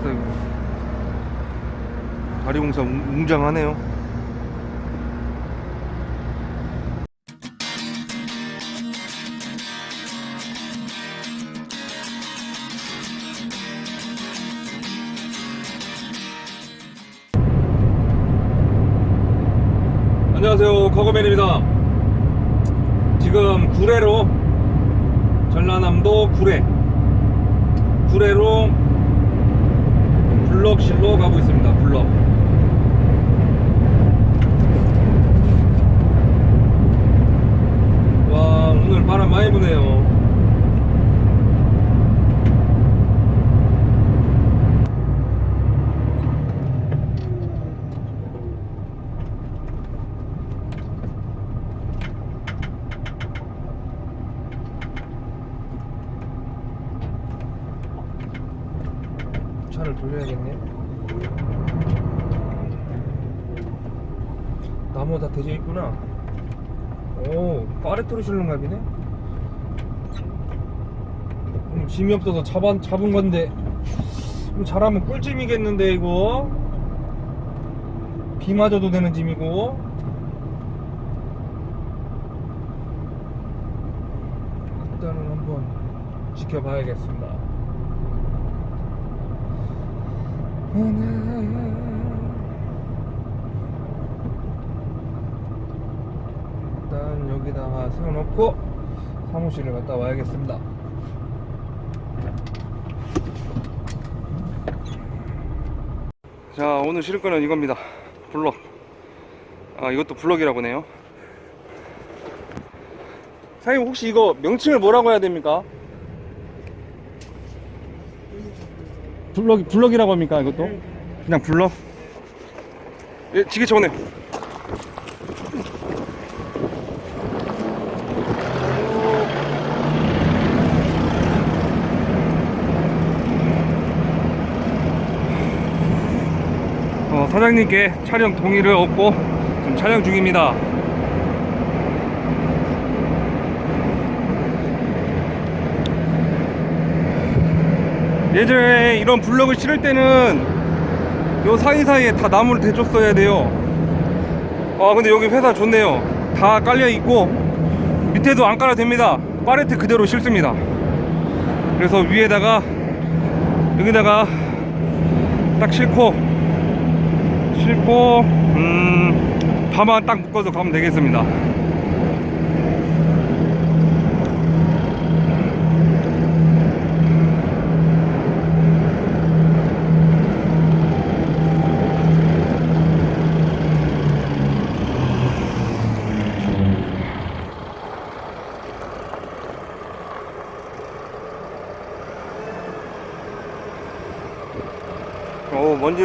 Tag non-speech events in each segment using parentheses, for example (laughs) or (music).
아따 이거 다리 공사 웅- 웅장하네요. 안녕하세요. 커거맨입니다. 지금 구례로 전라남도 구례. 구례로 블럭실로 가고 있습니다 블럭. 와 오늘 바람 많이 부네요 차를 돌려야겠네. 나무 다 대져 있구나. 오 파레토르 실론갑이네? 음, 짐이 없어서 잡아, 잡은 건데. 좀 잘하면 꿀짐이겠는데 이거? 비 맞아도 되는 짐이고. 일단은 한번 지켜봐야겠습니다 일단 여기다가 세워놓고 사무실을 갔다 와야겠습니다. 자 오늘 실을 거는 이겁니다. 블럭. 아 이것도 블럭이라고 하네요. 사장님 혹시 이거 명칭을 뭐라고 해야 됩니까? 블럭, 블럭이라고 합니까 이것도? 그냥 블럭? 예, 지게차 오네요 어, 사장님께 촬영 동의를 얻고 지금 촬영 중입니다 예전에 이런 블럭을 실을 때는 요 사이사이에 다 나무를 대줬어야 돼요. 아 근데 여기 회사 좋네요. 다 깔려 있고 밑에도 안 깔아도 됩니다. 파레트 그대로 실습니다. 그래서 위에다가 여기다가 딱 싣고 싣고 음 파만 딱 묶어서 가면 되겠습니다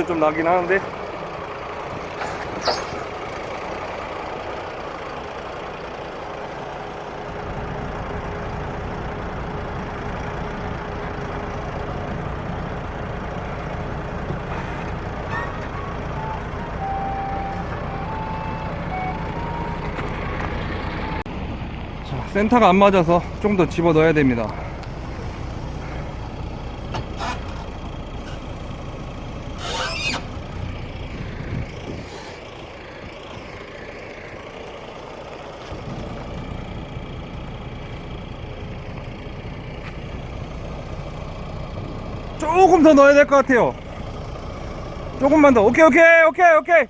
좀 나긴 하는데. 자, 센터가 안 맞아서 좀 더 집어 넣어야 됩니다 조금 더 넣어야 될 것 같아요. 조금만 더. 오케이 오케이 오케이 오케이.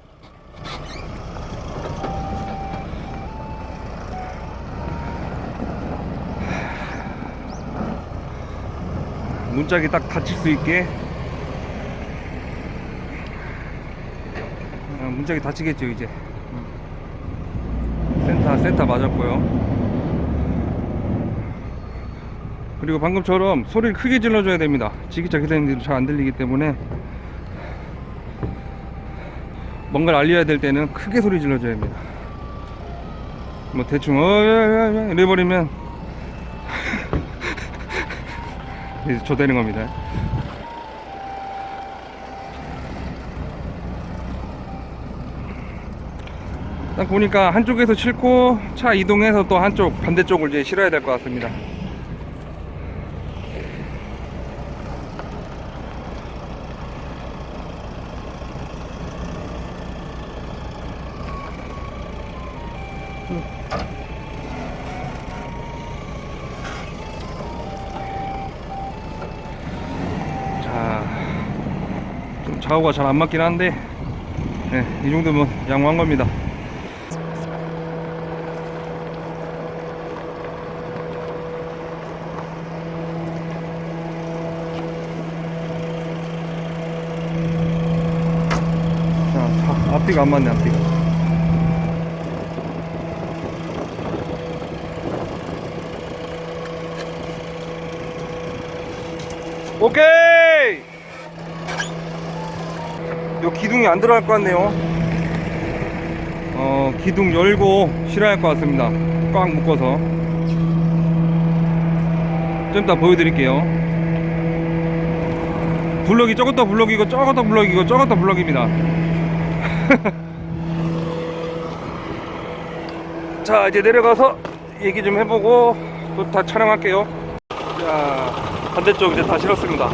문짝이 딱 닫힐 수 있게. 아, 문짝이 닫히겠죠 이제. 센터 센터 맞았고요 그리고 방금처럼 소리를 크게 질러줘야 됩니다. 지기차 기사님들도 잘 안 들리기 때문에 뭔가를 알려야 될 때는 크게 소리 질러줘야 합니다. 뭐 대충 어 이래버리면 (laughs) 이제 조되는 겁니다. 딱 보니까 한쪽에서 싣고 차 이동해서 또 한쪽 반대쪽을 이제 실어야 될 것 같습니다 좌우가 잘 안 맞긴 한데 네, 이 정도면 양호한 겁니다. 자, 자 앞뒤가 안 맞네 앞뒤가. 오케이 요 기둥이 안 들어갈 것 같네요. 어 기둥 열고 실어야 할 것 같습니다. 꽉 묶어서. 좀 이따 보여드릴게요. 블럭이 저것도 블럭이고 저것도 블럭이고 저것도 블럭입니다. (laughs) 자 이제 내려가서 얘기 좀 해보고 또 다 촬영할게요. 자 반대쪽 이제 다 실었습니다.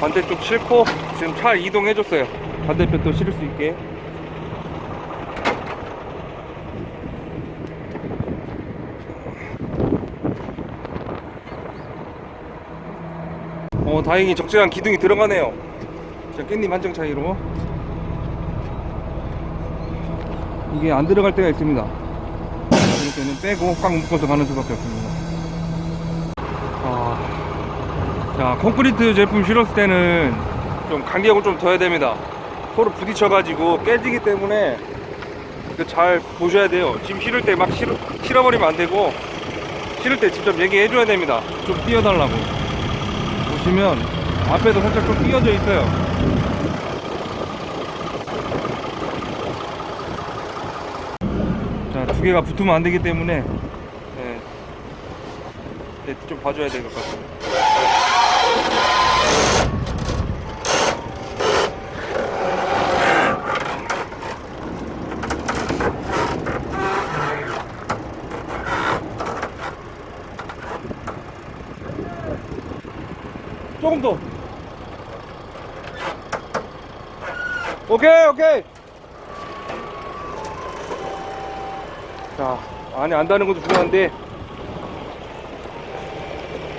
반대쪽 싣고 지금 차 이동해줬어요. 반대편 또 실을 수 있게. 어 다행히 적절한 기둥이 들어가네요. 자 깻잎 한정 차이로. 이게 안 들어갈 때가 있습니다. 그럴 때는 빼고 꽉 묶어서 가는 수밖에 없습니다. 아, 자 콘크리트 제품 실었을 때는 좀 간격을 좀 둬야 됩니다. 서로 부딪혀 가지고 깨지기 때문에 잘 보셔야 돼요. 지금 실을 때 막 실어, 실어버리면 안 되고 실을 때 직접 얘기해 줘야 됩니다. 좀 띄워달라고. 보시면 앞에도 살짝 좀 띄어져 있어요. 자두 개가 붙으면 안 되기 때문에 네, 네, 좀 봐줘야 될 것 같습니다 조금 더. 오케이 오케이. 자 안에 안 닿는 것도 중요한데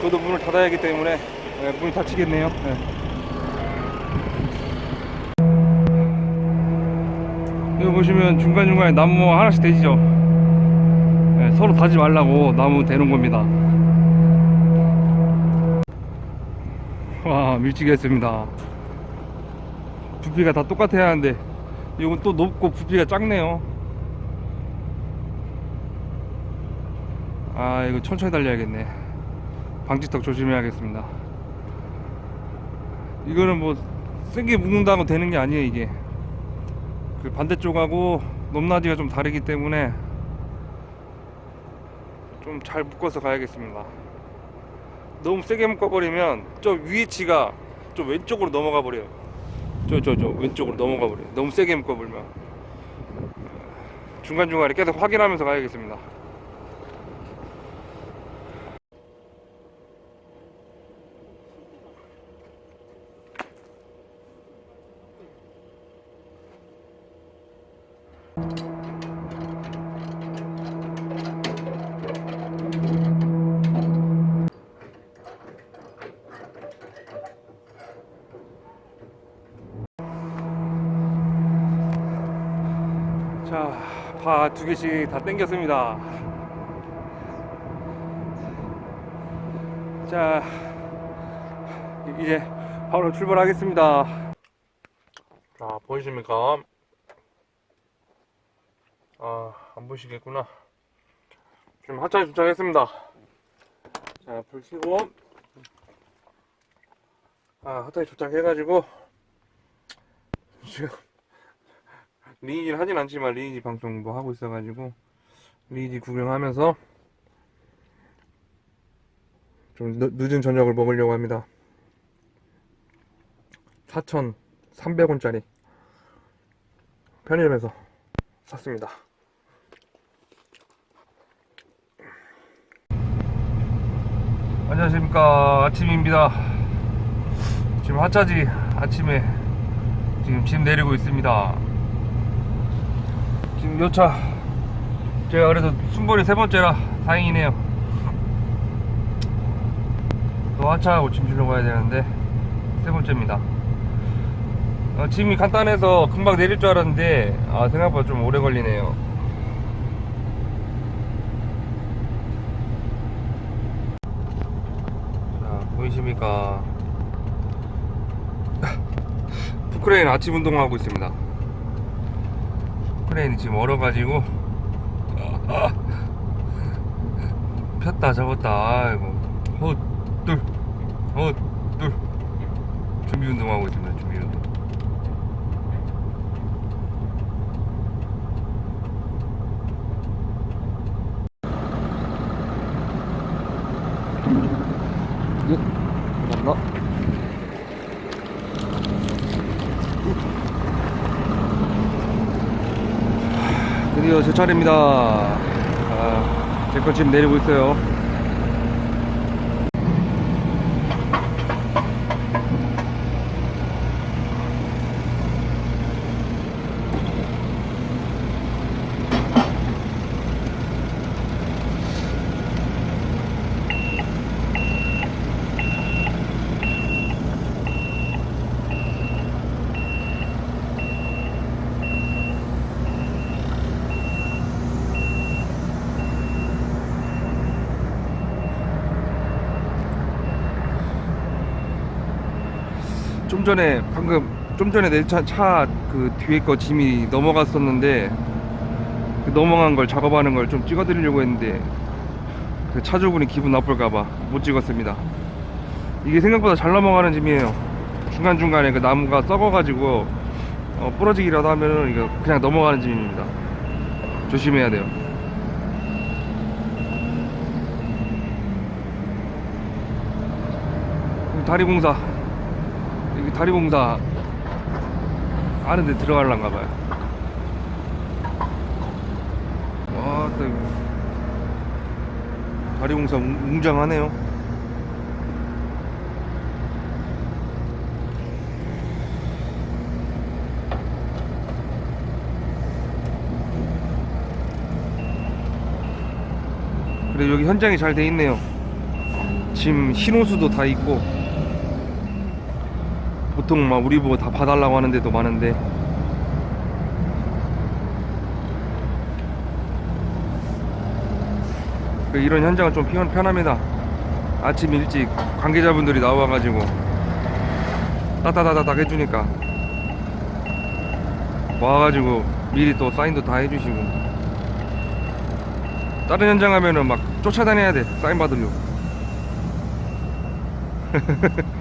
저도 문을 닫아야 하기 때문에 네, 문이 닫히겠네요. 네. 여기 보시면 중간중간에 나무 하나씩 대지죠. 네, 서로 닿지 말라고 나무 대는 겁니다 했습니다. 부피가 다 똑같아야 하는데 이건 또 높고 부피가 작네요. 아 이거 천천히 달려야겠네. 방지턱 조심해야겠습니다. 이거는 뭐 세게 묶는다고 되는 게 아니에요 이게. 그 반대쪽하고 높낮이가 좀 다르기 때문에 좀 잘 묶어서 가야겠습니다 너무 세게 묶어버리면 저 위치가 좀 왼쪽으로 넘어가 버려요. 저 저 저 왼쪽으로 넘어가 버려요. 너무 세게 묶어버리면. 중간중간에 계속 확인하면서 가야겠습니다 자, 파 두 개씩 다 땡겼습니다. 자, 이- 이제 바로 출발하겠습니다. 자, 보이십니까? 아, 안 보시겠구나. 지금 하차에 도착했습니다. 자, 불 켜고. 아, 하차에 도착해가지고. 지금 리니지를 하진 않지만 리니지 방송 뭐 하고 있어가지고 리니지 구경하면서 좀 늦, 늦은 저녁을 먹으려고 합니다. 4,300원짜리 편의점에서 샀습니다. 안녕하십니까. 아침입니다. 지금 하차지 아침에 지금 짐 내리고 있습니다 지금 요차. 제가 그래도 순번이 세 번째라 다행이네요. 또 하차하고 짐 실러 가야 되는데 세 번째입니다. 어, 짐이 간단해서 금방 내릴 줄 알았는데 아 생각보다 좀 오래 걸리네요. 자 보이십니까? (laughs) 포크레인 아침 운동하고 있습니다. 포크레인이 지금 얼어가지고. (laughs) 폈다 접었다. 아이고. 헛둘. 헛둘. 준비 운동하고 있습니다 준비 운동 예, 맞나? 드디어 제 차례입니다. 아, 제거 지금 내리고 있어요. 좀 전에 방금 좀 전에 내 차 차 그 뒤에 거 짐이 넘어갔었는데 그 넘어간 걸 작업하는 걸 좀 찍어드리려고 했는데 그 차주분이 기분 나쁠까봐 못 찍었습니다. 이게 생각보다 잘 넘어가는 짐이에요. 중간 중간에 그 나무가 썩어가지고 어, 부러지기라도 하면은 이거 그냥 넘어가는 짐입니다. 조심해야 돼요. 다리 공사 다리 공사 하는 데 들어가려나 봐요. 와 또, 이거. 다리 공사 웅- 웅장하네요. 그래 여기 현장이 잘 돼 있네요. 짐 신호수도 다 있고 보통 막 우리 보고 다 봐달라고 하는 데도 많은데. 그 이런 현장은 좀 편, 편합니다. 아침 일찍 관계자분들이 나와가지고 따다다다닥 해주니까. 와가지고 미리 또 사인도 다 해주시고. 다른 현장 하면은 막 쫓아다녀야 돼 사인 받으려고 (laughs)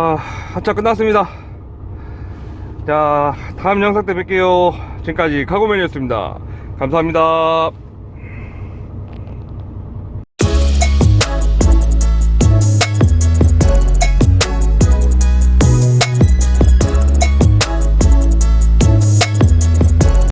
아, 한차 끝났습니다. 자, 다음 영상 때 뵐게요. 지금까지 카고맨이었습니다. 감사합니다.